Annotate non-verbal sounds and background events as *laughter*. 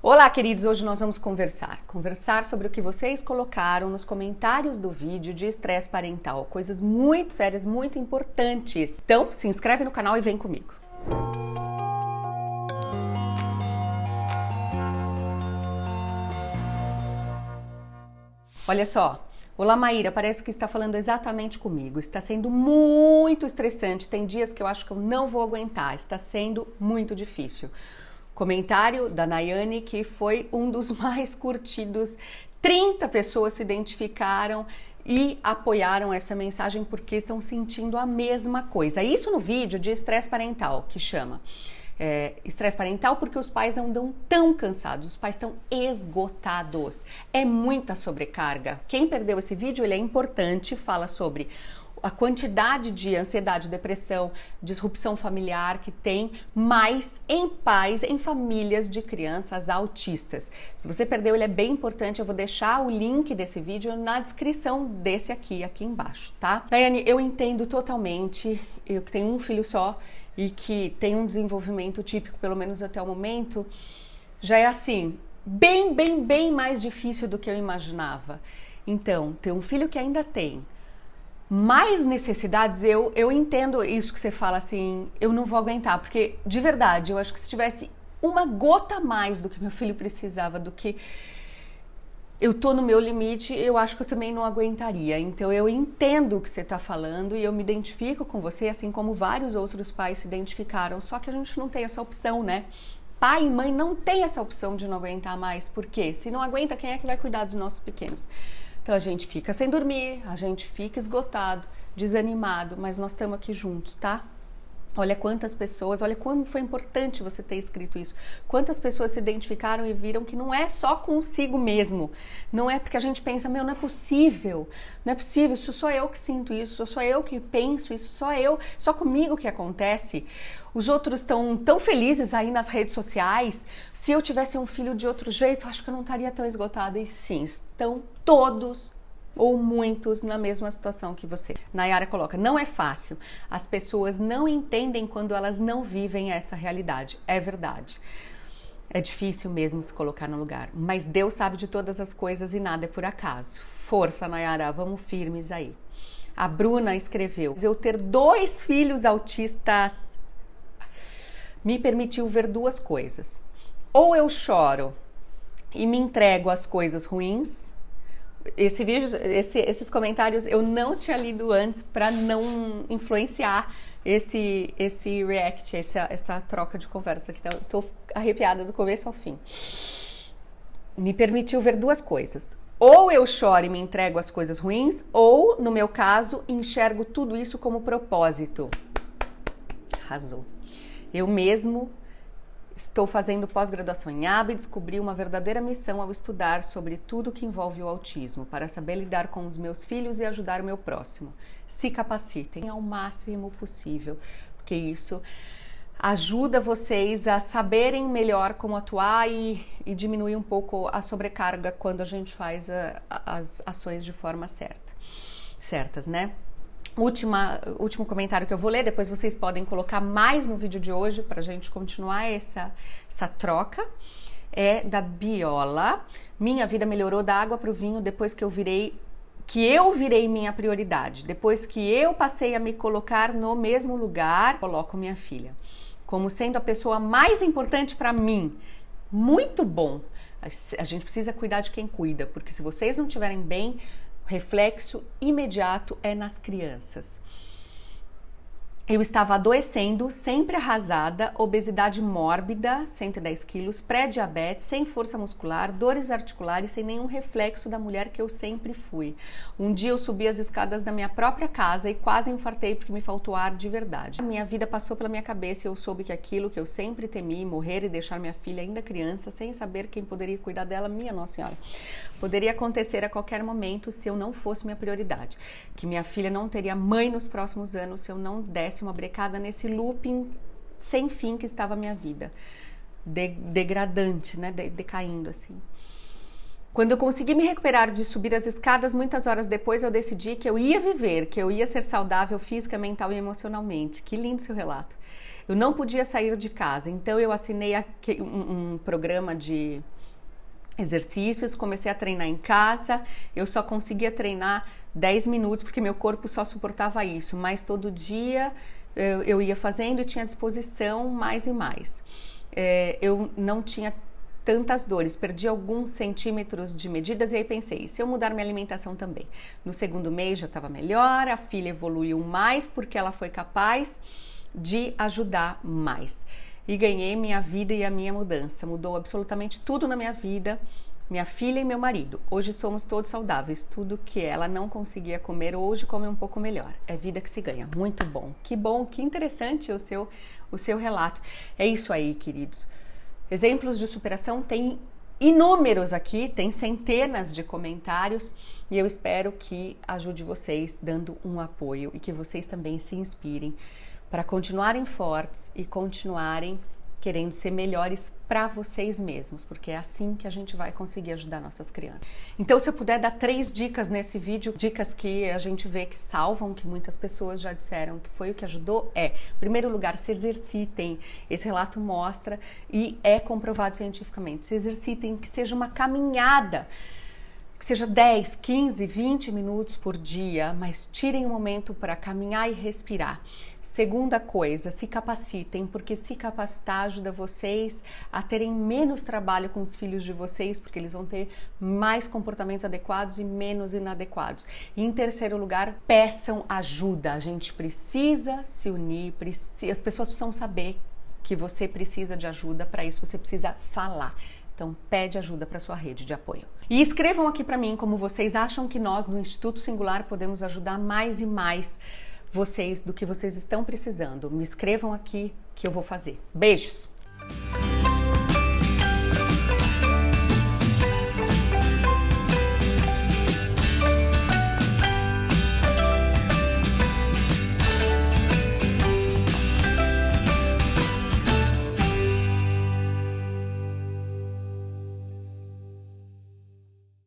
Olá, queridos! Hoje nós vamos conversar. Conversar sobre o que vocês colocaram nos comentários do vídeo de estresse parental. Coisas muito sérias, muito importantes. Então, se inscreve no canal e vem comigo. Olha só, Olá, Maíra, parece que está falando exatamente comigo. Está sendo muito estressante. Tem dias que eu acho que eu não vou aguentar. Está sendo muito difícil. Comentário da Nayane, que foi um dos *laughs* mais curtidos. 30 pessoas se identificaram e apoiaram essa mensagem porque estão sentindo a mesma coisa. Isso no vídeo de estresse parental, que chama é, estresse parental porque os pais andam tão cansados, os pais estão esgotados. É muita sobrecarga. Quem perdeu esse vídeo, ele é importante, fala sobre a quantidade de ansiedade, depressão, disrupção familiar que tem mais em pais, em famílias de crianças autistas. Se você perdeu, ele é bem importante. Eu vou deixar o link desse vídeo na descrição desse aqui, aqui embaixo, tá? Daiane, eu entendo totalmente. Eu que tenho um filho só e que tem um desenvolvimento típico, pelo menos até o momento, já é assim, bem, bem, bem mais difícil do que eu imaginava. Então, ter um filho que ainda tem mais necessidades, eu, eu entendo isso que você fala assim, eu não vou aguentar, porque de verdade, eu acho que se tivesse uma gota a mais do que meu filho precisava, do que eu tô no meu limite, eu acho que eu também não aguentaria. Então eu entendo o que você está falando e eu me identifico com você, assim como vários outros pais se identificaram. Só que a gente não tem essa opção, né? Pai e mãe não tem essa opção de não aguentar mais. Por quê? Se não aguenta, quem é que vai cuidar dos nossos pequenos? Então a gente fica sem dormir, a gente fica esgotado, desanimado, mas nós estamos aqui juntos, tá? Olha quantas pessoas, olha como foi importante você ter escrito isso. Quantas pessoas se identificaram e viram que não é só consigo mesmo. Não é porque a gente pensa, meu, não é possível. Não é possível, sou eu que sinto isso, sou eu que penso isso, só eu, só comigo que acontece. Os outros estão tão felizes aí nas redes sociais. Se eu tivesse um filho de outro jeito, acho que eu não estaria tão esgotada. E sim, estão todos ou muitos na mesma situação que você. Nayara coloca: não é fácil. As pessoas não entendem quando elas não vivem essa realidade. É verdade. É difícil mesmo se colocar no lugar, mas Deus sabe de todas as coisas e nada é por acaso. Força, Nayara, vamos firmes aí. A Bruna escreveu: Eu ter dois filhos autistas me permitiu ver duas coisas. Ou eu choro e me entrego às coisas ruins, esse vídeo, esse, esses comentários eu não tinha lido antes para não influenciar esse esse react, essa, essa troca de conversa que tô arrepiada do começo ao fim. Me permitiu ver duas coisas. Ou eu choro e me entrego às coisas ruins, ou, no meu caso, enxergo tudo isso como propósito. Arrasou. Eu mesmo Estou fazendo pós-graduação em AB e descobri uma verdadeira missão ao estudar sobre tudo que envolve o autismo, para saber lidar com os meus filhos e ajudar o meu próximo. Se capacitem ao máximo possível, porque isso ajuda vocês a saberem melhor como atuar e, e diminuir um pouco a sobrecarga quando a gente faz a, as ações de forma certa. Certas, né? Última, último comentário que eu vou ler, depois vocês podem colocar mais no vídeo de hoje para a gente continuar essa, essa troca. É da Biola. Minha vida melhorou da água para o vinho depois que eu virei que eu virei minha prioridade. Depois que eu passei a me colocar no mesmo lugar, coloco minha filha como sendo a pessoa mais importante para mim. Muito bom. A gente precisa cuidar de quem cuida, porque se vocês não estiverem bem, reflexo imediato é nas crianças. Eu estava adoecendo, sempre arrasada, obesidade mórbida, 110 quilos, pré-diabetes, sem força muscular, dores articulares, sem nenhum reflexo da mulher que eu sempre fui. Um dia eu subi as escadas da minha própria casa e quase infartei porque me faltou ar de verdade. A minha vida passou pela minha cabeça e eu soube que aquilo que eu sempre temi, morrer e deixar minha filha ainda criança, sem saber quem poderia cuidar dela, minha Nossa Senhora, poderia acontecer a qualquer momento se eu não fosse minha prioridade. Que minha filha não teria mãe nos próximos anos se eu não desse uma brecada nesse looping sem fim que estava a minha vida. De, degradante, né? De, decaindo assim. Quando eu consegui me recuperar de subir as escadas, muitas horas depois eu decidi que eu ia viver, que eu ia ser saudável física, mental e emocionalmente. Que lindo seu relato. Eu não podia sair de casa, então eu assinei um, um programa de exercícios, comecei a treinar em casa. Eu só conseguia treinar 10 minutos porque meu corpo só suportava isso, mas todo dia eu, eu ia fazendo e tinha disposição mais e mais. É, eu não tinha tantas dores, perdi alguns centímetros de medidas e aí pensei, se eu mudar minha alimentação também? No segundo mês já estava melhor, a filha evoluiu mais porque ela foi capaz de ajudar mais. E ganhei minha vida e a minha mudança. Mudou absolutamente tudo na minha vida. Minha filha e meu marido. Hoje somos todos saudáveis. Tudo que ela não conseguia comer hoje come um pouco melhor. É vida que se ganha. Muito bom. Que bom, que interessante o seu o seu relato. É isso aí, queridos. Exemplos de superação tem inúmeros aqui, tem centenas de comentários e eu espero que ajude vocês dando um apoio e que vocês também se inspirem para continuarem fortes e continuarem querendo ser melhores para vocês mesmos, porque é assim que a gente vai conseguir ajudar nossas crianças. Então, se eu puder dar três dicas nesse vídeo, dicas que a gente vê que salvam, que muitas pessoas já disseram que foi o que ajudou, é, em primeiro lugar, se exercitem. Esse relato mostra e é comprovado cientificamente. Se exercitem, que seja uma caminhada que seja 10, 15, 20 minutos por dia, mas tirem um momento para caminhar e respirar. Segunda coisa, se capacitem, porque se capacitar ajuda vocês a terem menos trabalho com os filhos de vocês, porque eles vão ter mais comportamentos adequados e menos inadequados. E em terceiro lugar, peçam ajuda. A gente precisa se unir, as pessoas precisam saber que você precisa de ajuda, para isso você precisa falar. Então, pede ajuda para sua rede de apoio. E escrevam aqui para mim como vocês acham que nós no Instituto Singular podemos ajudar mais e mais vocês do que vocês estão precisando. Me escrevam aqui que eu vou fazer. Beijos.